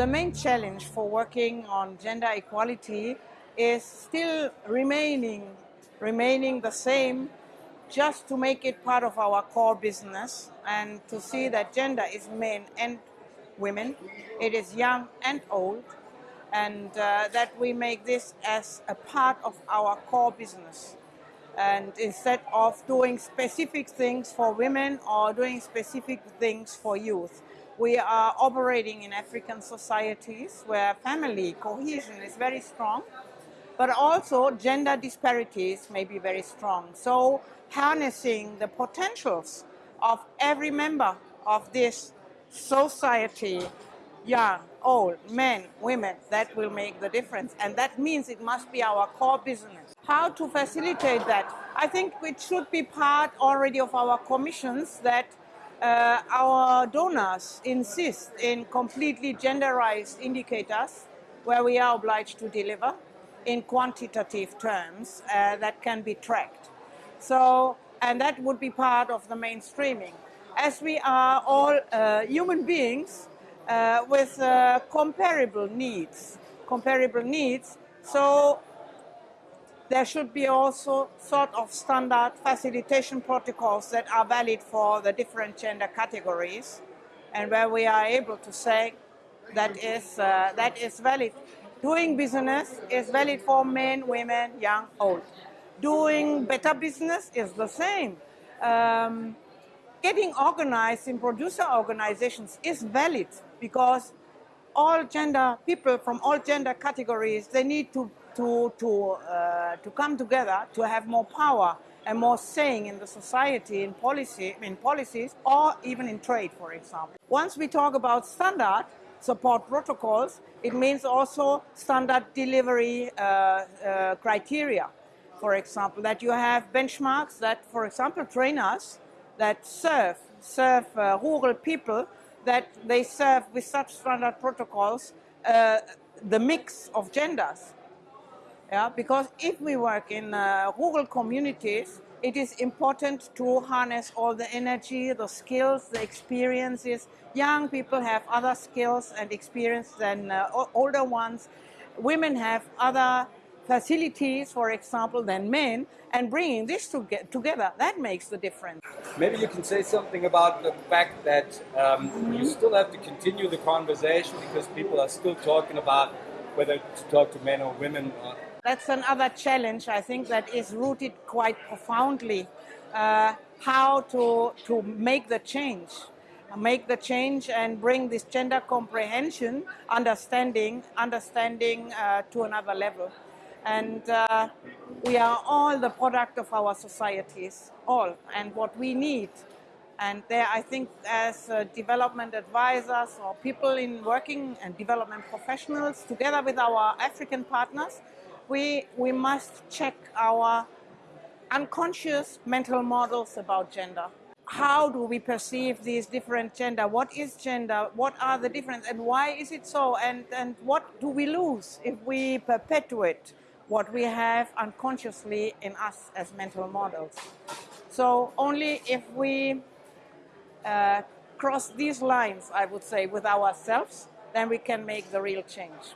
the main challenge for working on gender equality is still remaining, remaining the same just to make it part of our core business and to see that gender is men and women, it is young and old, and uh, that we make this as a part of our core business. And instead of doing specific things for women or doing specific things for youth, we are operating in African societies where family cohesion is very strong, but also gender disparities may be very strong. So harnessing the potentials of every member of this society, young, old, men, women, that will make the difference. And that means it must be our core business. How to facilitate that? I think it should be part already of our commissions that uh, our donors insist in completely genderized indicators where we are obliged to deliver in quantitative terms uh, that can be tracked. So, and that would be part of the mainstreaming. As we are all uh, human beings uh, with uh, comparable needs, comparable needs, so there should be also sort of standard facilitation protocols that are valid for the different gender categories and where we are able to say that is, uh, that is valid. Doing business is valid for men, women, young, old doing better business is the same. Um, getting organized in producer organizations is valid because all gender people from all gender categories they need to to to uh, to come together to have more power and more saying in the society in policy in policies or even in trade for example. Once we talk about standard support protocols it means also standard delivery uh, uh, criteria. For example, that you have benchmarks that, for example, trainers that serve, serve uh, rural people, that they serve with such standard protocols uh, the mix of genders. Yeah, because if we work in uh, rural communities, it is important to harness all the energy, the skills, the experiences. Young people have other skills and experience than uh, older ones. Women have other facilities, for example, than men, and bringing this to together, that makes the difference. Maybe you can say something about the fact that um, you still have to continue the conversation because people are still talking about whether to talk to men or women. Or... That's another challenge, I think, that is rooted quite profoundly. Uh, how to, to make the change make the change and bring this gender comprehension, understanding, understanding uh, to another level. And uh, we are all the product of our societies, all, and what we need. And there, I think, as uh, development advisors or people in working and development professionals, together with our African partners, we, we must check our unconscious mental models about gender. How do we perceive these different gender? What is gender? What are the difference? And why is it so? And, and what do we lose if we perpetuate what we have unconsciously in us as mental models. So only if we uh, cross these lines, I would say, with ourselves, then we can make the real change.